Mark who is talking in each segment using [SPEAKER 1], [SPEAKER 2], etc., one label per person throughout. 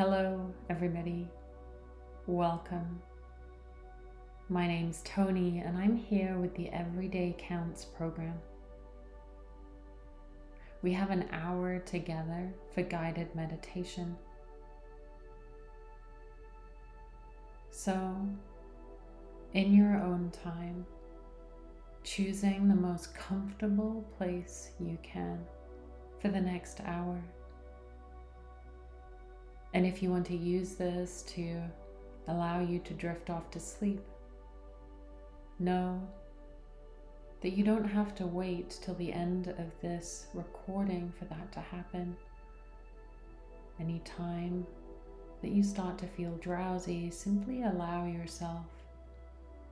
[SPEAKER 1] Hello, everybody. Welcome. My name's Tony, and I'm here with the Everyday Counts program. We have an hour together for guided meditation. So, in your own time, choosing the most comfortable place you can for the next hour. And if you want to use this to allow you to drift off to sleep, know that you don't have to wait till the end of this recording for that to happen. Anytime that you start to feel drowsy, simply allow yourself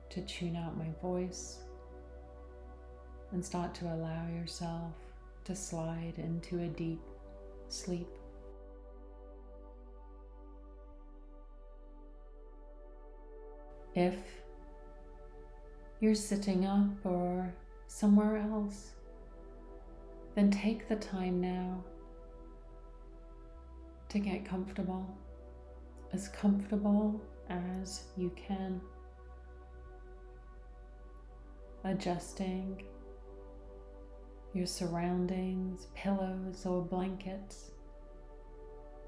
[SPEAKER 1] to tune out my voice and start to allow yourself to slide into a deep sleep. If you're sitting up or somewhere else, then take the time now to get comfortable, as comfortable as you can, adjusting your surroundings, pillows or blankets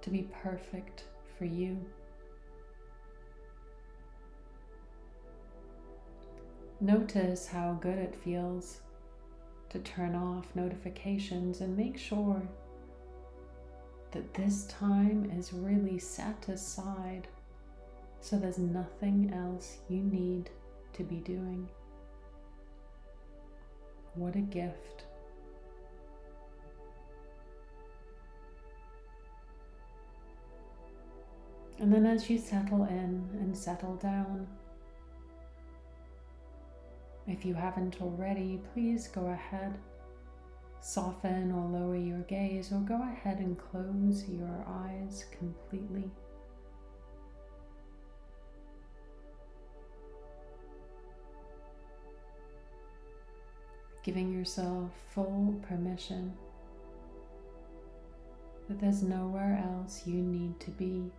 [SPEAKER 1] to be perfect for you. Notice how good it feels to turn off notifications and make sure that this time is really set aside so there's nothing else you need to be doing. What a gift. And then as you settle in and settle down, if you haven't already, please go ahead, soften or lower your gaze, or go ahead and close your eyes completely. Giving yourself full permission that there's nowhere else you need to be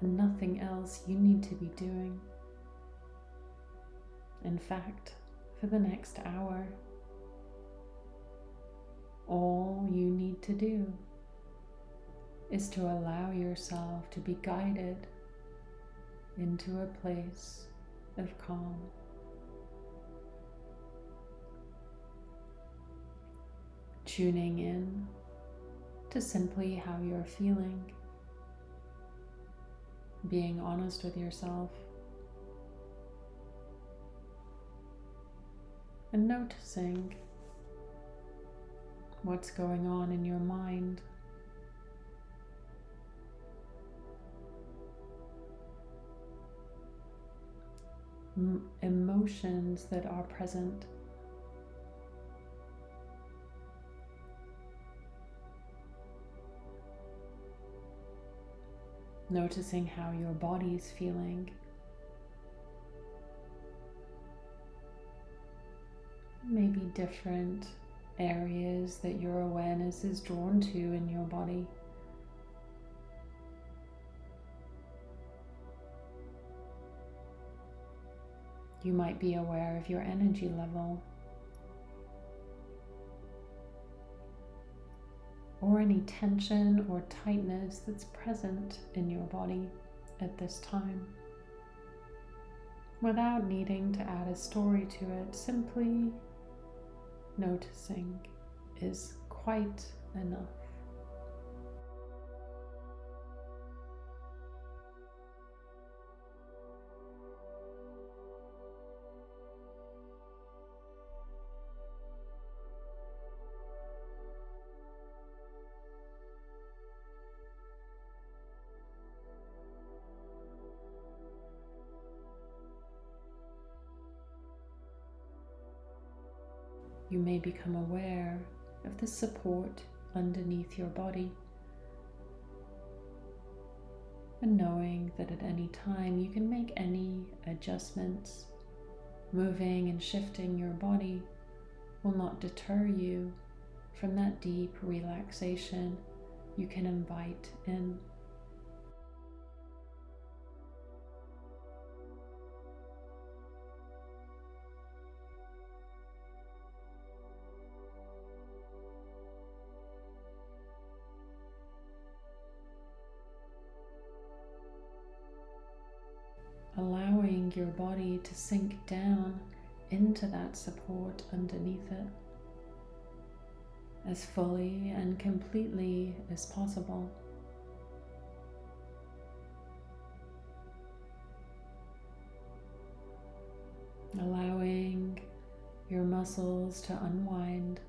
[SPEAKER 1] and nothing else you need to be doing. In fact, for the next hour, all you need to do is to allow yourself to be guided into a place of calm. Tuning in to simply how you're feeling. Being honest with yourself, and noticing what's going on in your mind. Emotions that are present. noticing how your body is feeling. Maybe different areas that your awareness is drawn to in your body. You might be aware of your energy level. or any tension or tightness that's present in your body at this time. Without needing to add a story to it, simply noticing is quite enough. Become aware of the support underneath your body. And knowing that at any time you can make any adjustments, moving and shifting your body will not deter you from that deep relaxation you can invite in your body to sink down into that support underneath it as fully and completely as possible. Allowing your muscles to unwind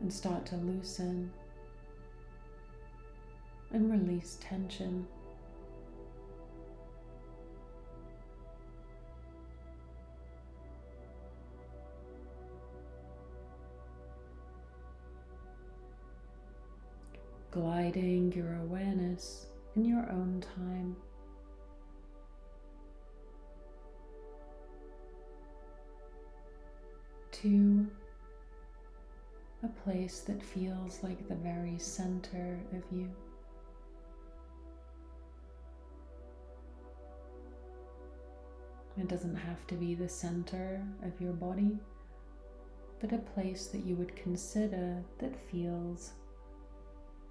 [SPEAKER 1] and start to loosen and release tension. Gliding your awareness in your own time. To a place that feels like the very center of you. It doesn't have to be the center of your body, but a place that you would consider that feels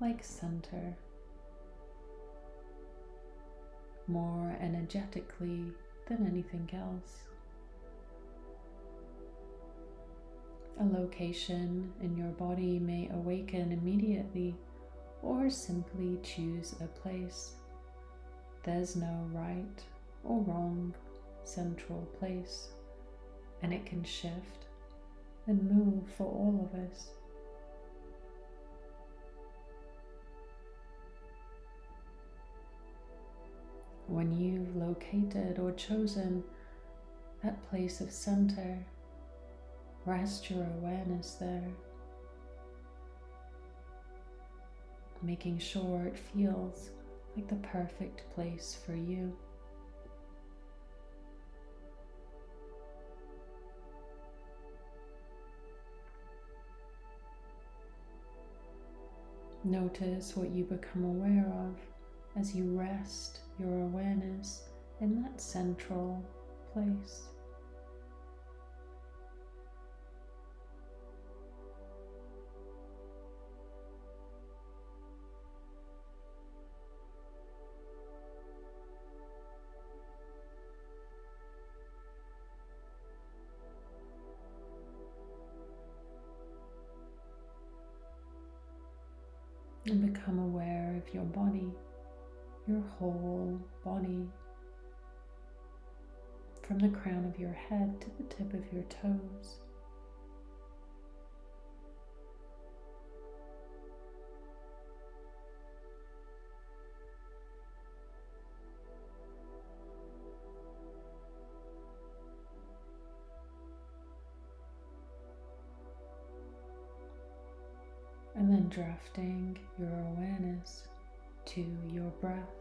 [SPEAKER 1] like center, more energetically than anything else. A location in your body may awaken immediately or simply choose a place. There's no right or wrong central place, and it can shift and move for all of us. When you've located or chosen that place of center, Rest your awareness there, making sure it feels like the perfect place for you. Notice what you become aware of as you rest your awareness in that central place. and become aware of your body, your whole body, from the crown of your head to the tip of your toes. and then drafting your awareness to your breath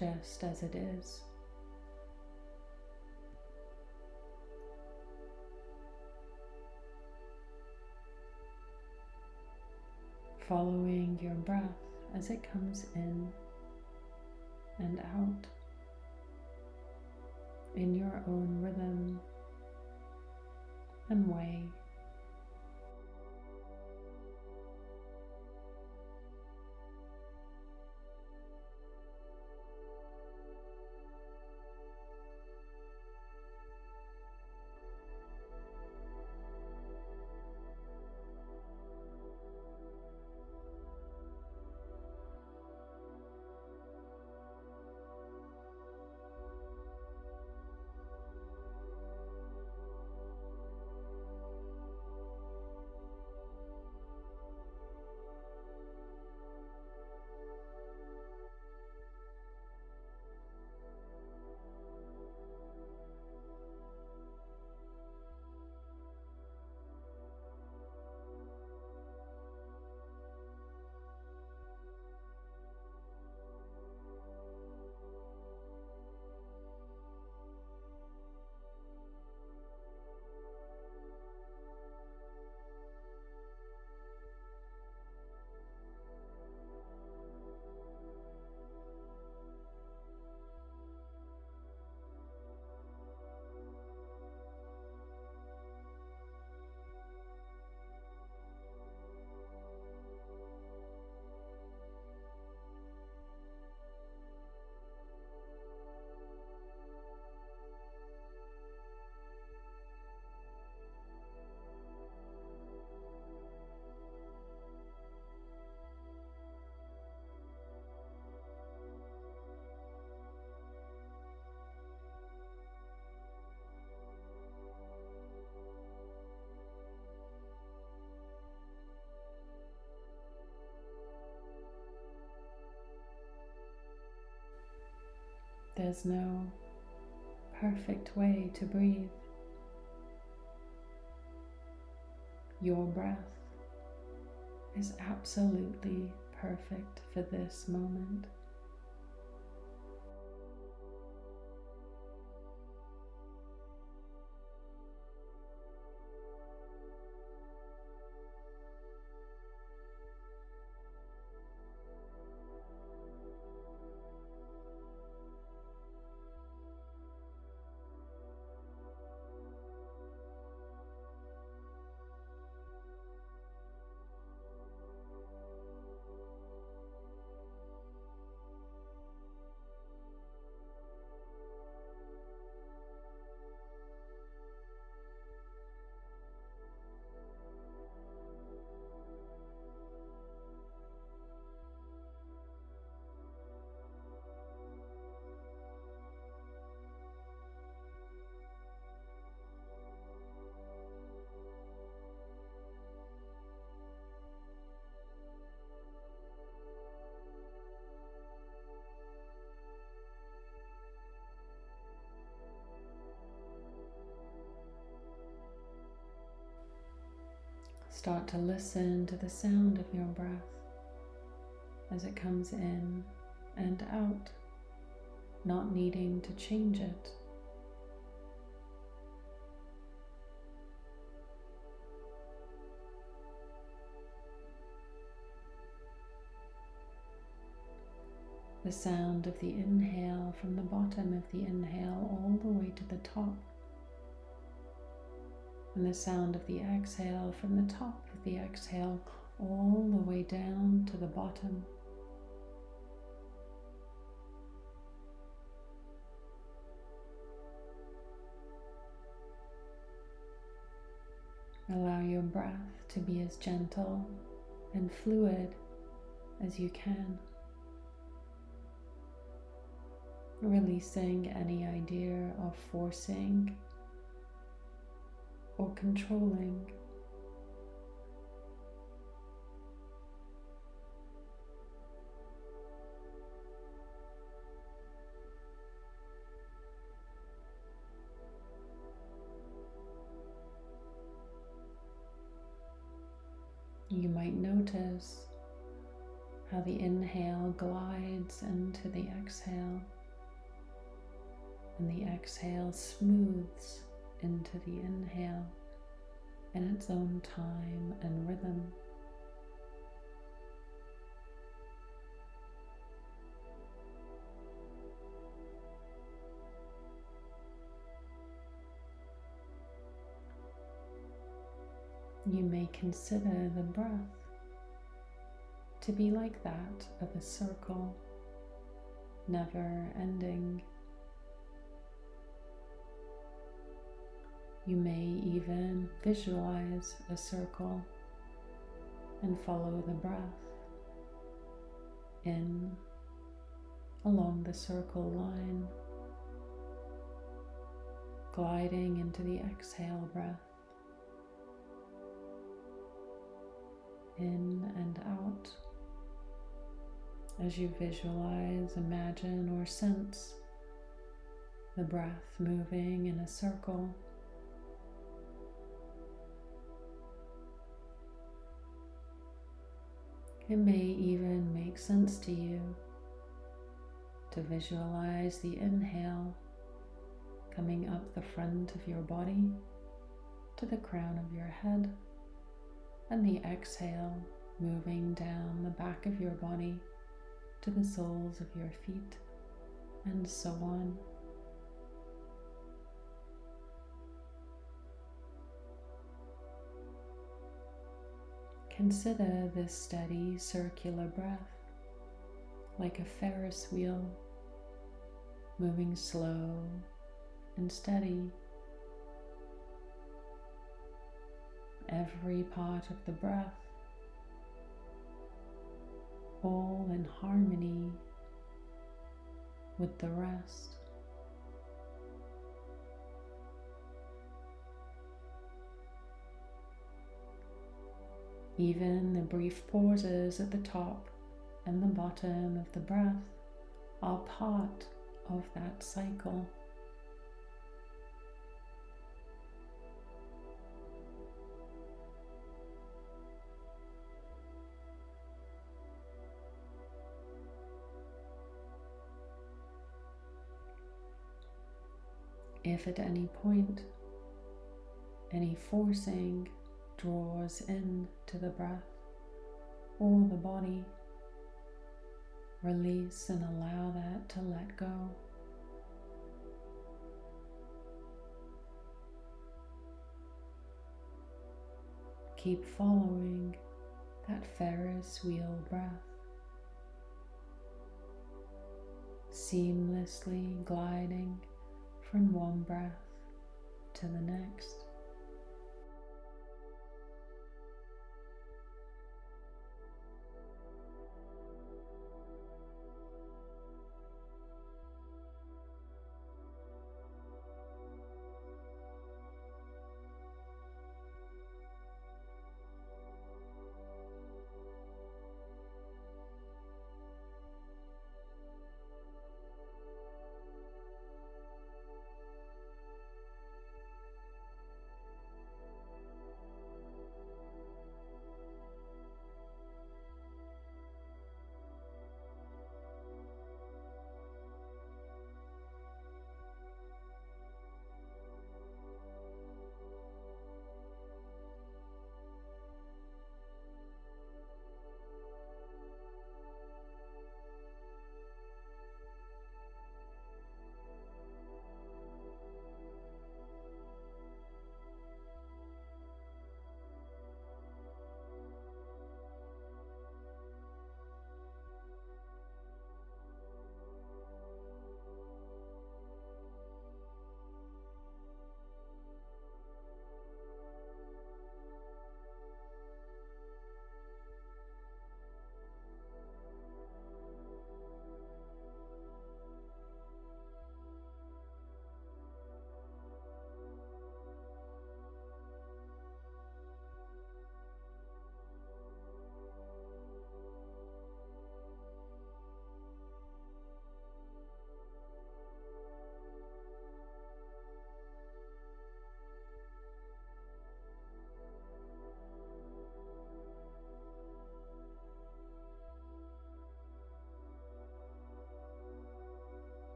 [SPEAKER 1] just as it is. Following your breath as it comes in and out in your own rhythm and way. There's no perfect way to breathe. Your breath is absolutely perfect for this moment. Start to listen to the sound of your breath as it comes in and out, not needing to change it. The sound of the inhale from the bottom of the inhale all the way to the top and the sound of the exhale from the top of the exhale all the way down to the bottom. Allow your breath to be as gentle and fluid as you can. Releasing any idea of forcing or controlling. You might notice how the inhale glides into the exhale and the exhale smooths into the inhale in its own time and rhythm. You may consider the breath to be like that of a circle, never ending. You may even visualize a circle and follow the breath in along the circle line, gliding into the exhale breath, in and out. As you visualize, imagine, or sense the breath moving in a circle It may even make sense to you to visualize the inhale coming up the front of your body to the crown of your head and the exhale moving down the back of your body to the soles of your feet and so on. Consider this steady circular breath like a Ferris wheel, moving slow and steady. Every part of the breath, all in harmony with the rest. Even the brief pauses at the top and the bottom of the breath are part of that cycle. If at any point any forcing draws in to the breath or the body, release and allow that to let go. Keep following that Ferris wheel breath, seamlessly gliding from one breath to the next.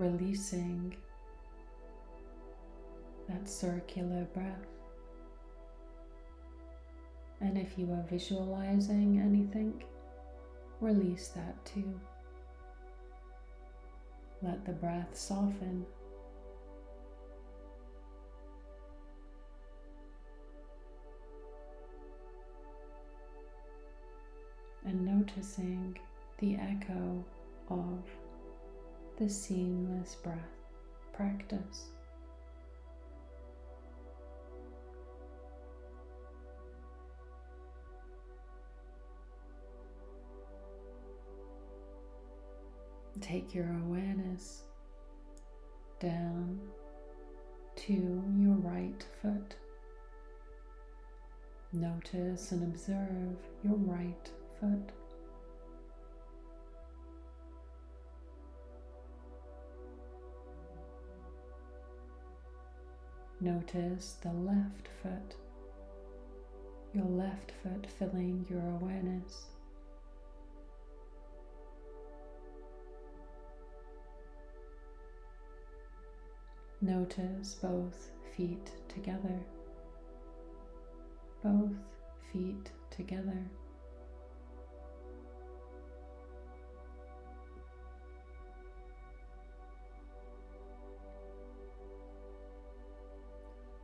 [SPEAKER 1] Releasing that circular breath. And if you are visualizing anything, release that too. Let the breath soften. And noticing the echo of the seamless breath practice. Take your awareness down to your right foot. Notice and observe your right foot. Notice the left foot, your left foot filling your awareness. Notice both feet together, both feet together.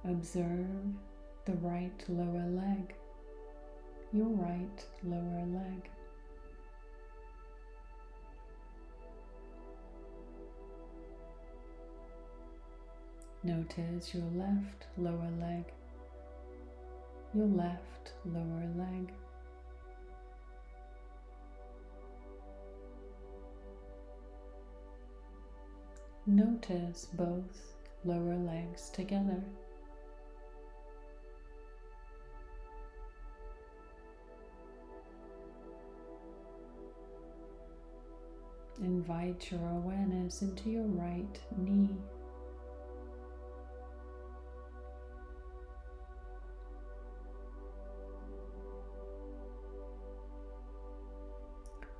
[SPEAKER 1] Observe the right lower leg, your right lower leg. Notice your left lower leg, your left lower leg. Notice both lower legs together. Invite your awareness into your right knee.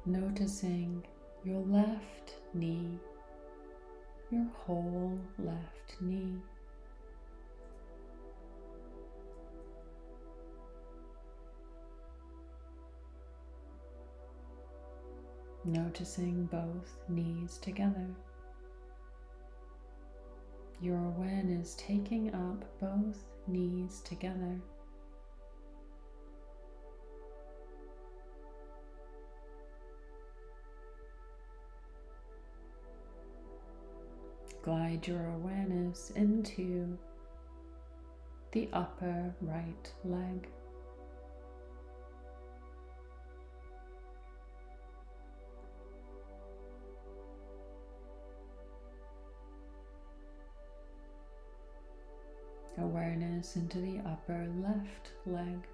[SPEAKER 1] Noticing your left knee, your whole left knee. Noticing both knees together. Your awareness taking up both knees together. Glide your awareness into the upper right leg. Awareness into the upper left leg.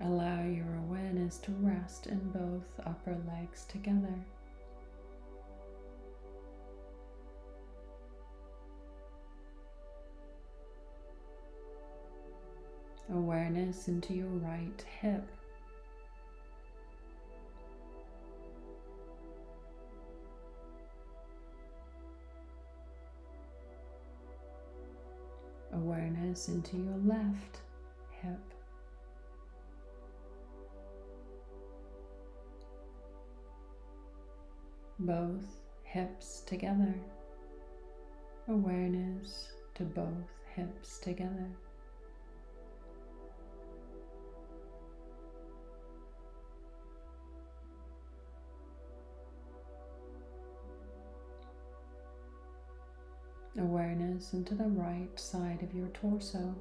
[SPEAKER 1] Allow your awareness to rest in both upper legs together. Awareness into your right hip. Awareness into your left hip. both hips together. Awareness to both hips together. Into the right side of your torso.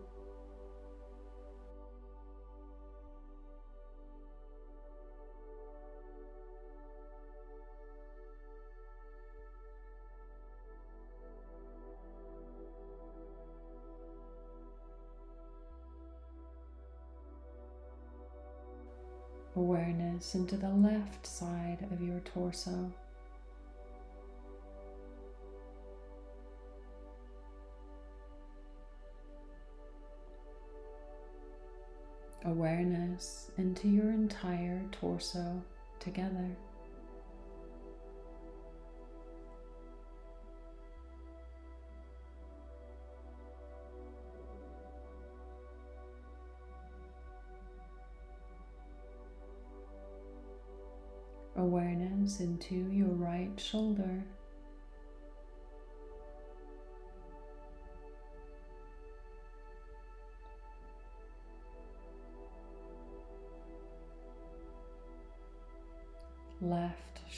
[SPEAKER 1] awareness into the left side of your torso. Awareness into your entire torso together. Awareness into your right shoulder.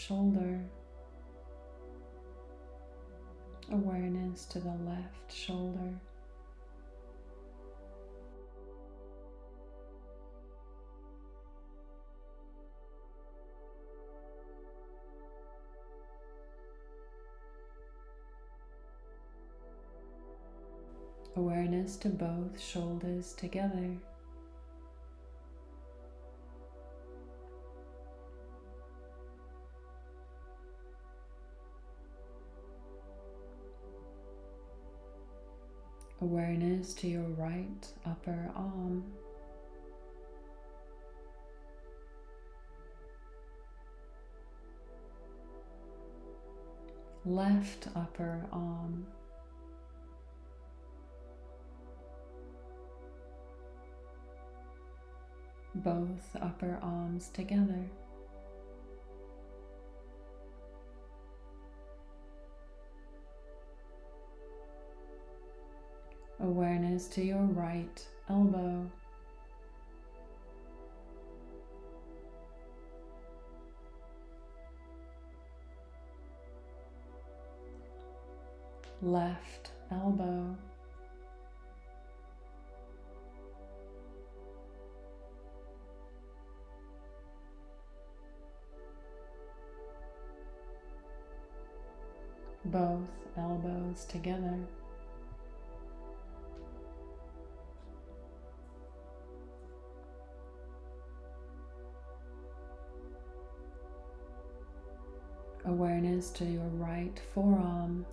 [SPEAKER 1] Shoulder. Awareness to the left shoulder. Awareness to both shoulders together. Awareness to your right upper arm. Left upper arm. Both upper arms together. Awareness to your right elbow. Left elbow. Both elbows together. Awareness to your right forearm.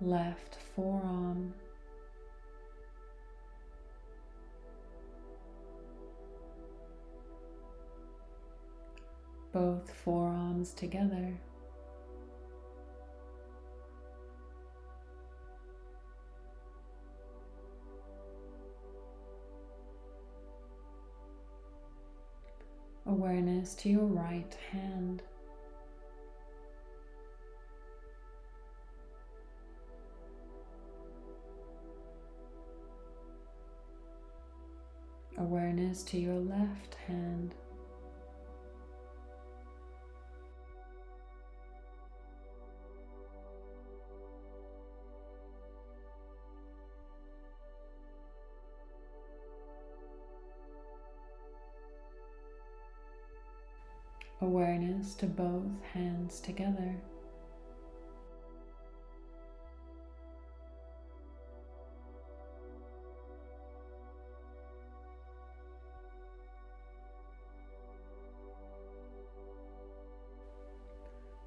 [SPEAKER 1] Left forearm. Both forearms together. Awareness to your right hand. Awareness to your left hand. Awareness to both hands together.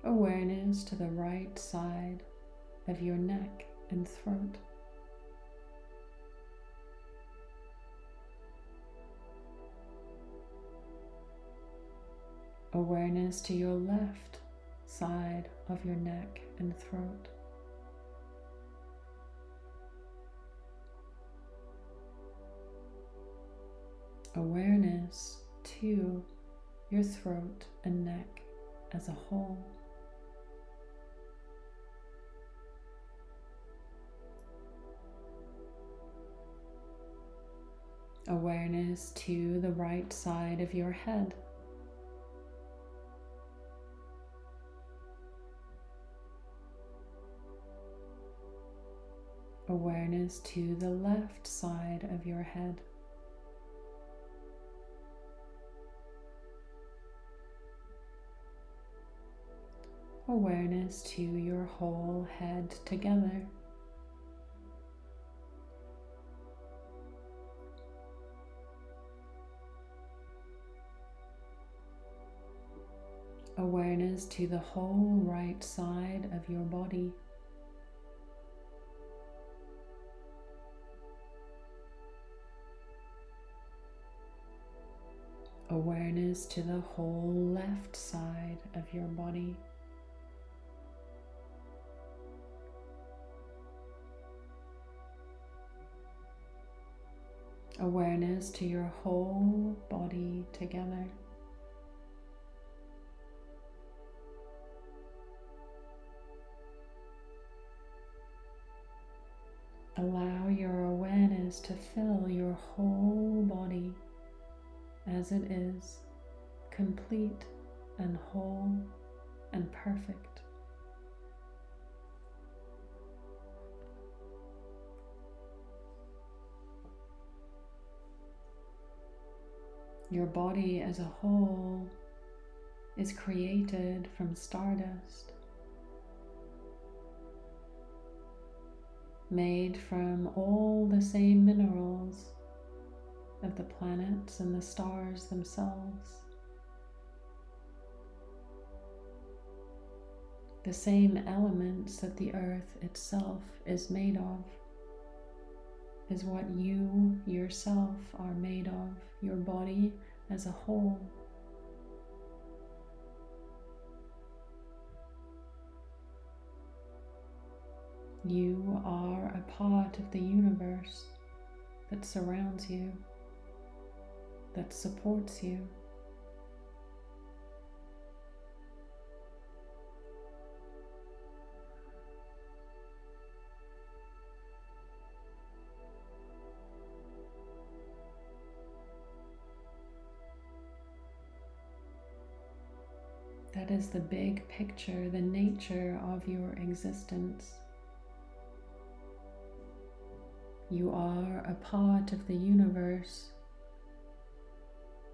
[SPEAKER 1] Awareness to the right side of your neck and throat. Awareness to your left side of your neck and throat. Awareness to your throat and neck as a whole. Awareness to the right side of your head. Awareness to the left side of your head. Awareness to your whole head together. Awareness to the whole right side of your body. Awareness to the whole left side of your body. Awareness to your whole body together. Allow your awareness to fill your whole body as it is, complete and whole and perfect. Your body as a whole is created from stardust. made from all the same minerals of the planets and the stars themselves. The same elements that the earth itself is made of is what you yourself are made of, your body as a whole. You are a part of the universe that surrounds you, that supports you. That is the big picture, the nature of your existence. You are a part of the universe.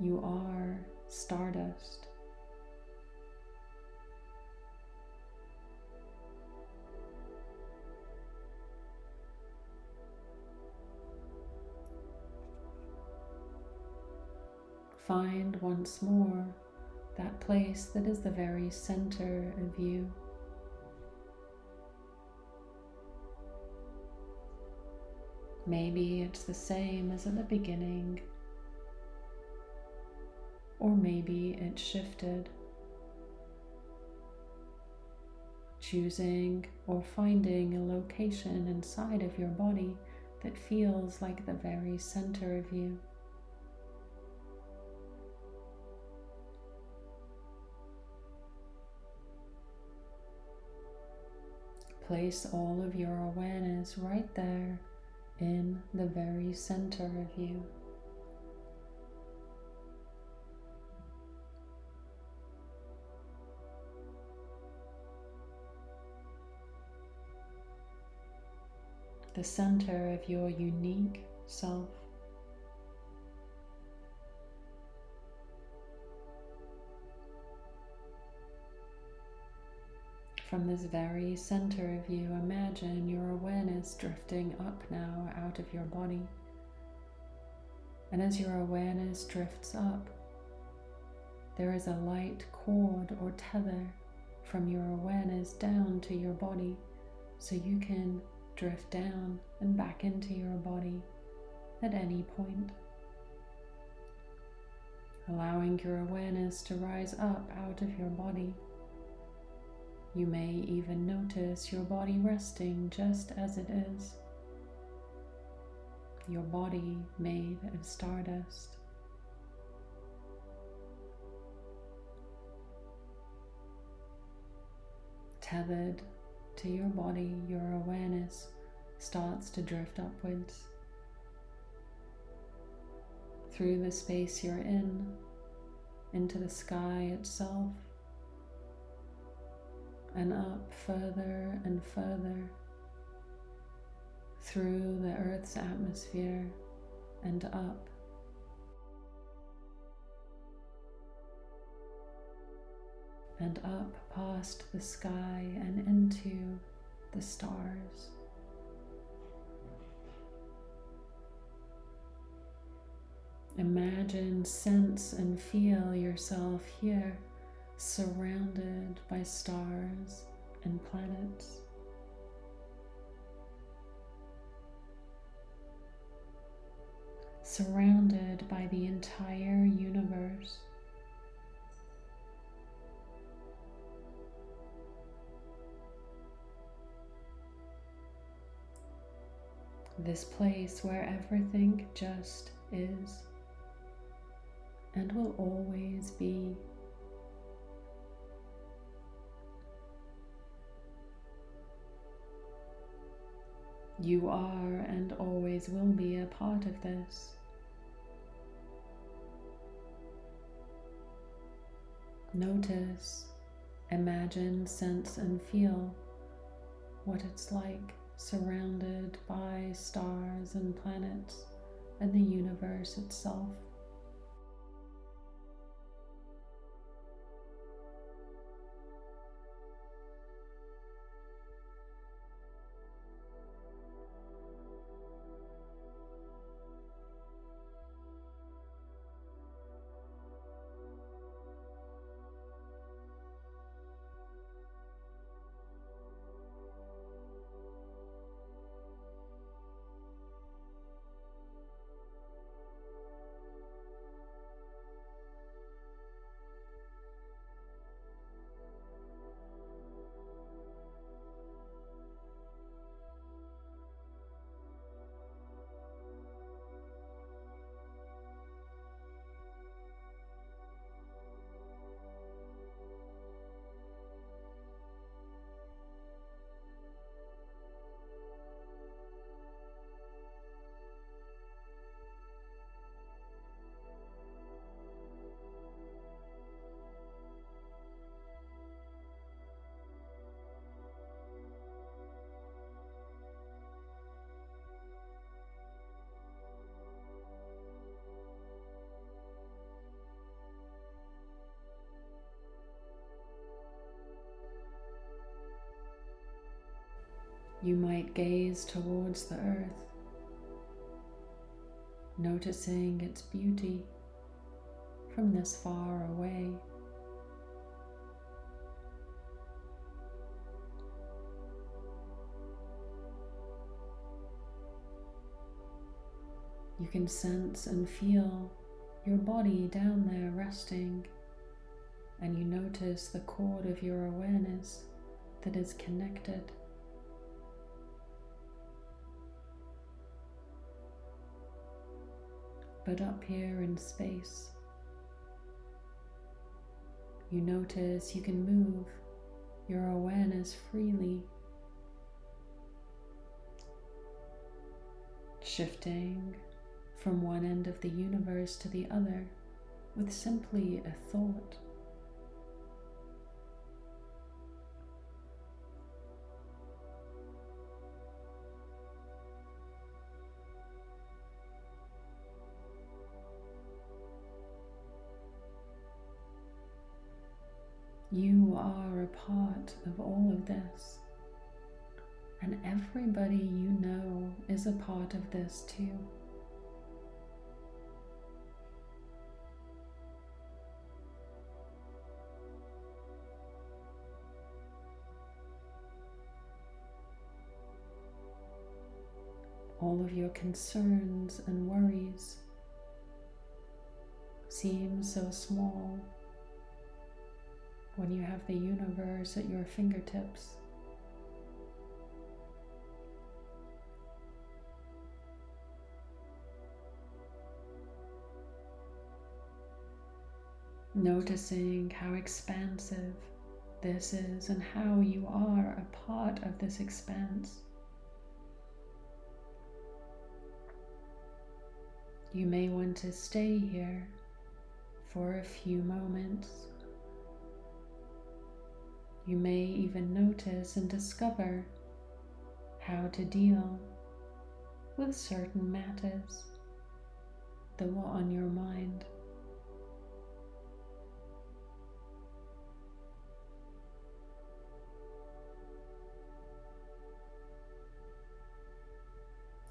[SPEAKER 1] You are stardust. Find once more that place that is the very center of you. Maybe it's the same as at the beginning, or maybe it shifted. Choosing or finding a location inside of your body that feels like the very center of you. Place all of your awareness right there in the very center of you. The center of your unique self. From this very center of you, imagine your awareness drifting up now out of your body. And as your awareness drifts up, there is a light cord or tether from your awareness down to your body so you can drift down and back into your body at any point. Allowing your awareness to rise up out of your body you may even notice your body resting just as it is. Your body made of stardust. Tethered to your body, your awareness starts to drift upwards through the space you're in, into the sky itself and up further and further through the Earth's atmosphere and up. And up past the sky and into the stars. Imagine, sense, and feel yourself here surrounded by stars and planets. surrounded by the entire universe. This place where everything just is and will always be. You are and always will be a part of this. Notice, imagine, sense, and feel what it's like surrounded by stars and planets and the universe itself. You might gaze towards the earth, noticing its beauty from this far away. You can sense and feel your body down there resting, and you notice the cord of your awareness that is connected but up here in space. You notice you can move your awareness freely, shifting from one end of the universe to the other with simply a thought. You are a part of all of this. And everybody you know is a part of this too. All of your concerns and worries seem so small when you have the universe at your fingertips. Noticing how expansive this is and how you are a part of this expanse. You may want to stay here for a few moments. You may even notice and discover how to deal with certain matters that were on your mind.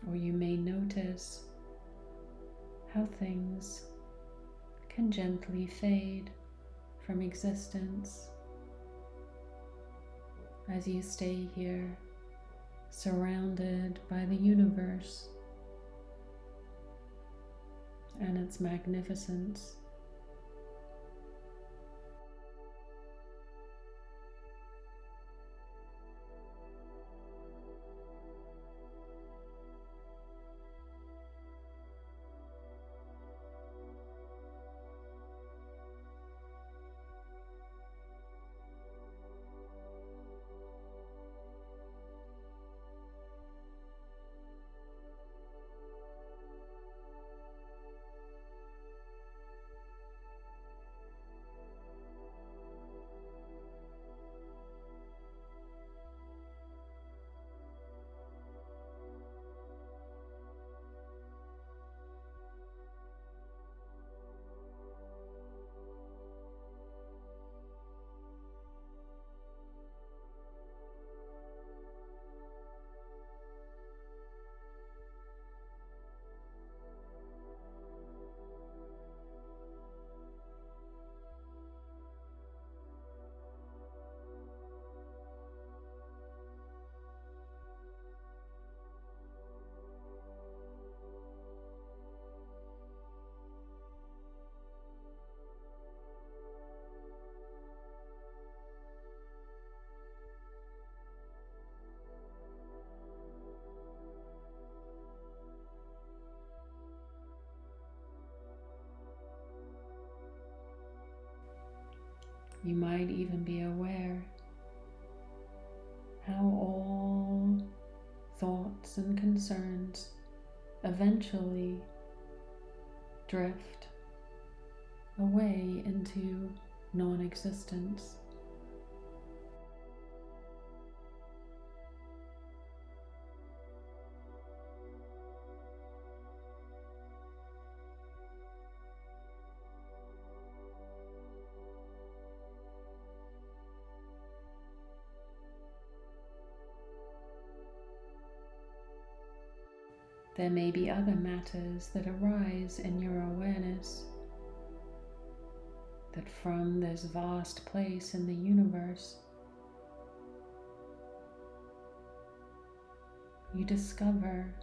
[SPEAKER 1] Or you may notice how things can gently fade from existence as you stay here, surrounded by the universe, and its magnificence. You might even be aware how all thoughts and concerns eventually drift away into non existence. There may be other matters that arise in your awareness that from this vast place in the universe you discover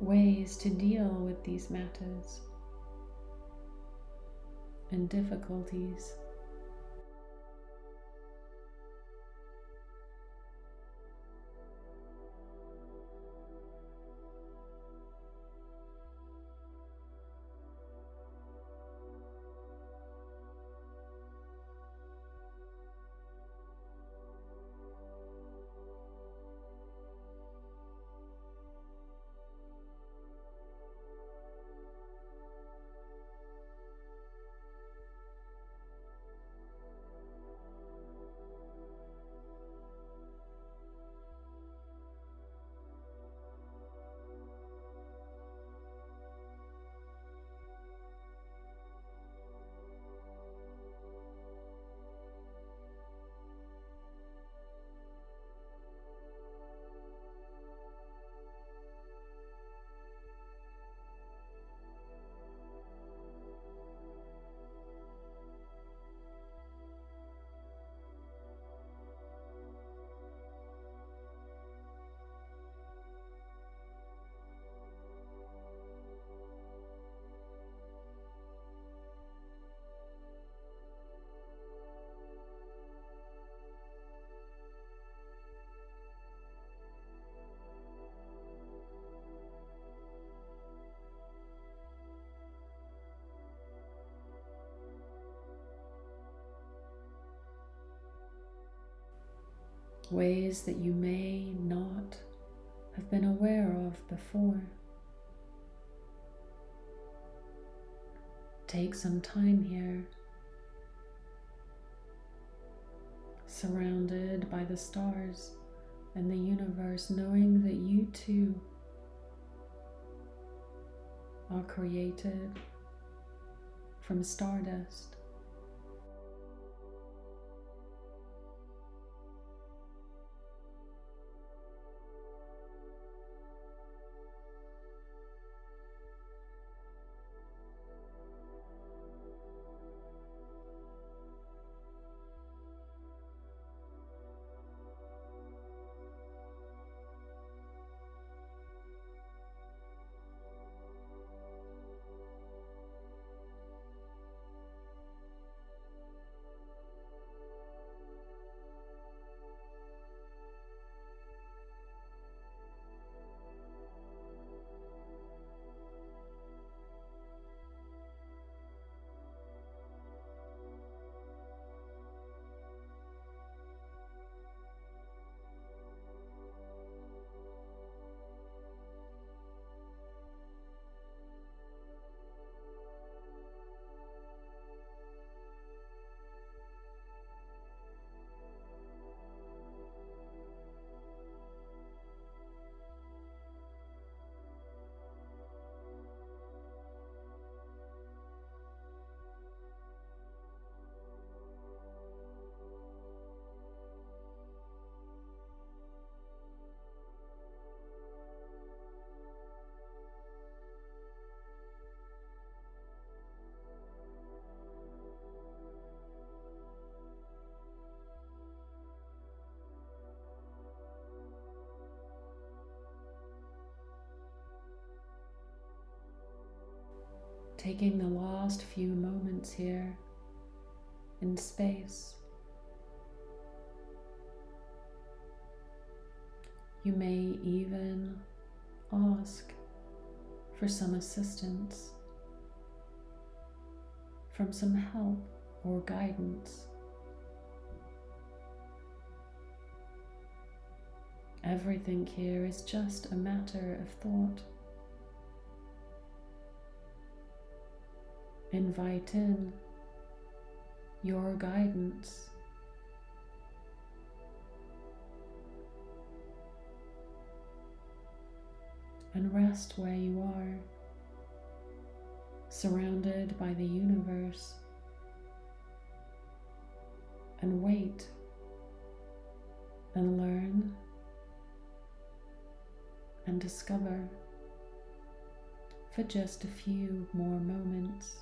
[SPEAKER 1] ways to deal with these matters and difficulties. Ways that you may not have been aware of before. Take some time here, surrounded by the stars and the universe, knowing that you too are created from stardust. Taking the last few moments here in space. You may even ask for some assistance, from some help or guidance. Everything here is just a matter of thought. Invite in your guidance. And rest where you are, surrounded by the universe, and wait and learn and discover for just a few more moments.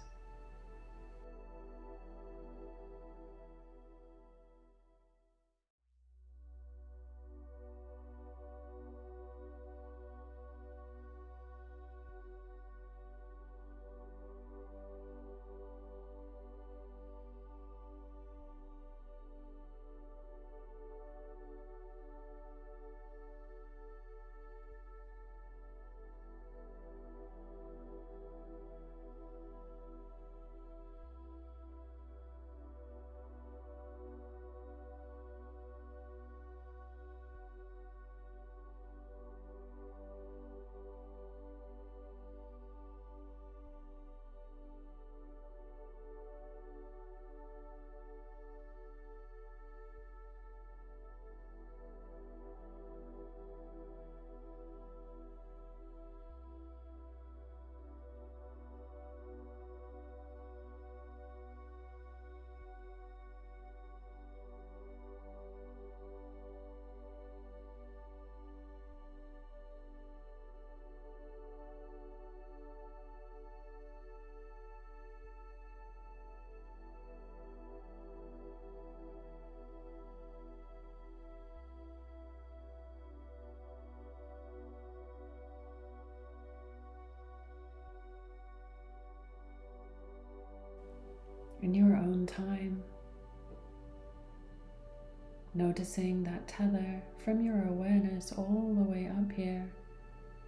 [SPEAKER 1] Noticing that tether from your awareness all the way up here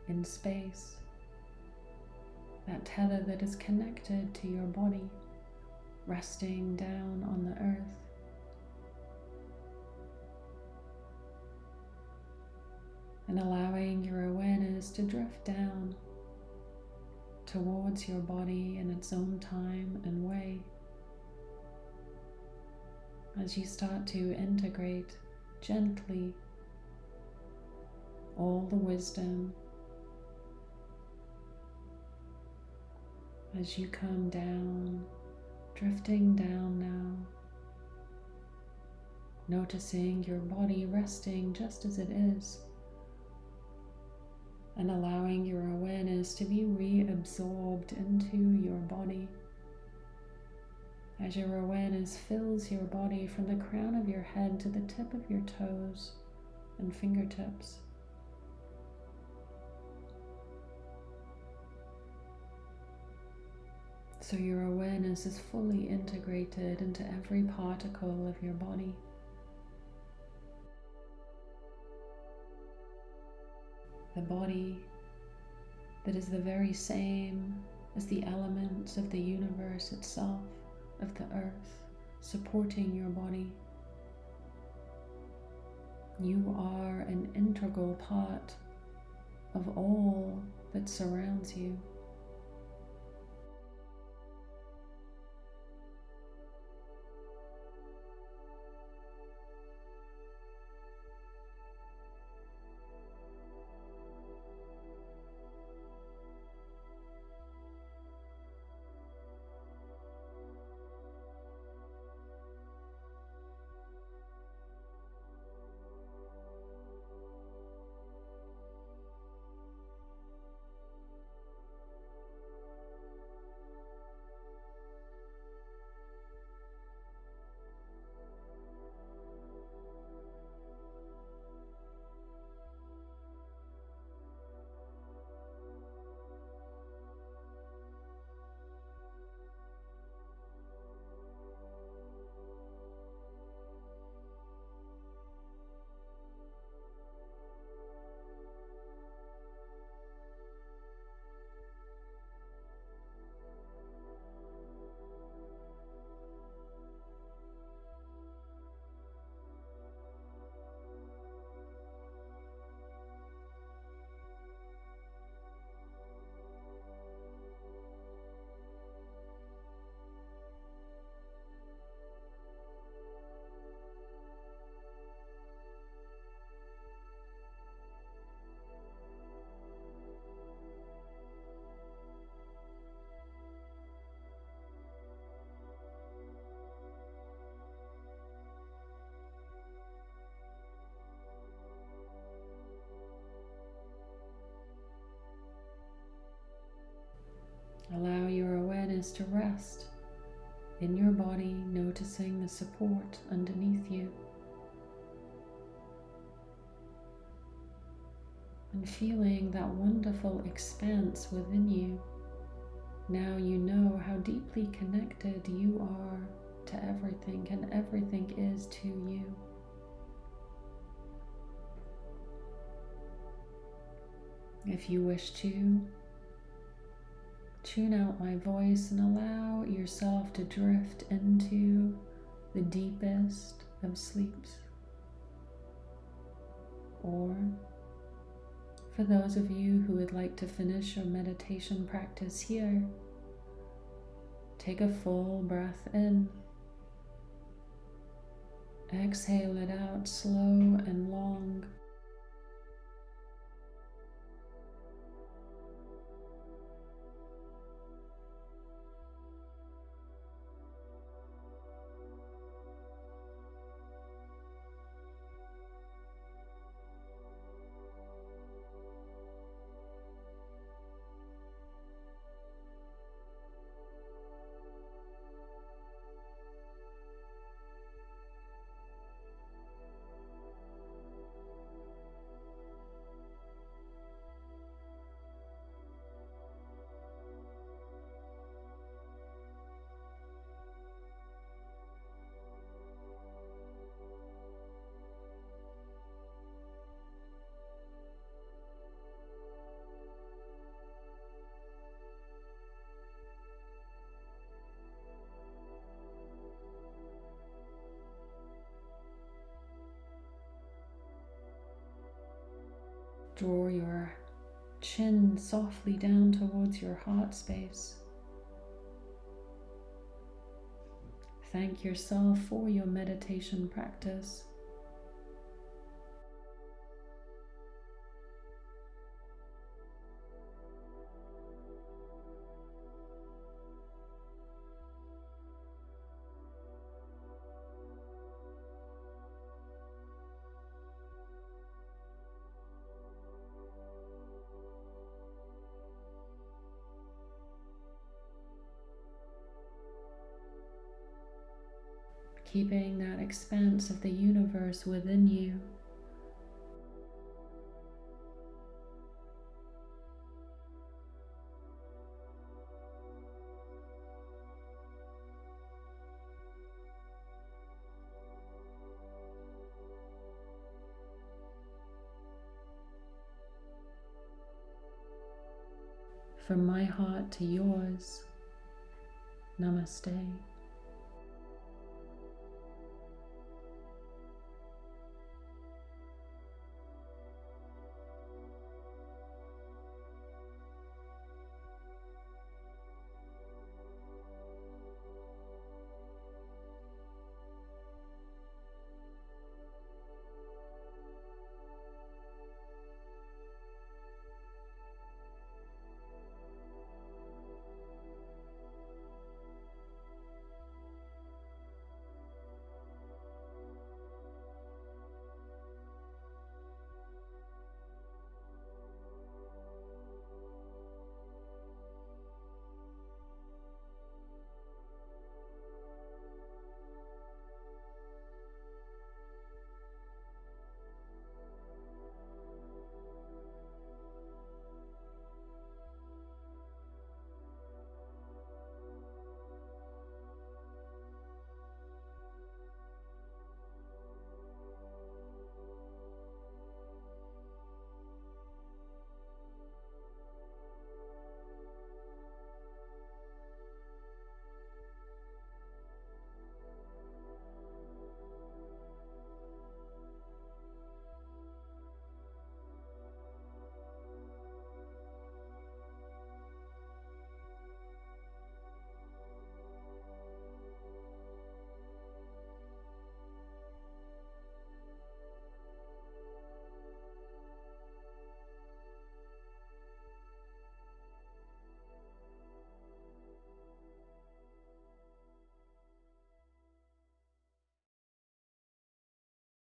[SPEAKER 1] in space. That tether that is connected to your body, resting down on the earth. And allowing your awareness to drift down towards your body in its own time and way as you start to integrate gently all the wisdom as you come down, drifting down now, noticing your body resting just as it is, and allowing your awareness to be reabsorbed into your body as your awareness fills your body from the crown of your head to the tip of your toes and fingertips. So your awareness is fully integrated into every particle of your body. The body that is the very same as the elements of the universe itself of the earth supporting your body. You are an integral part of all that surrounds you. Rest in your body, noticing the support underneath you. And feeling that wonderful expanse within you. Now you know how deeply connected you are to everything and everything is to you. If you wish to, tune out my voice and allow yourself to drift into the deepest of sleeps. Or for those of you who would like to finish your meditation practice here, take a full breath in. Exhale it out slow and long. Draw your chin softly down towards your heart space. Thank yourself for your meditation practice. Keeping that expanse of the universe within you. From my heart to yours, Namaste.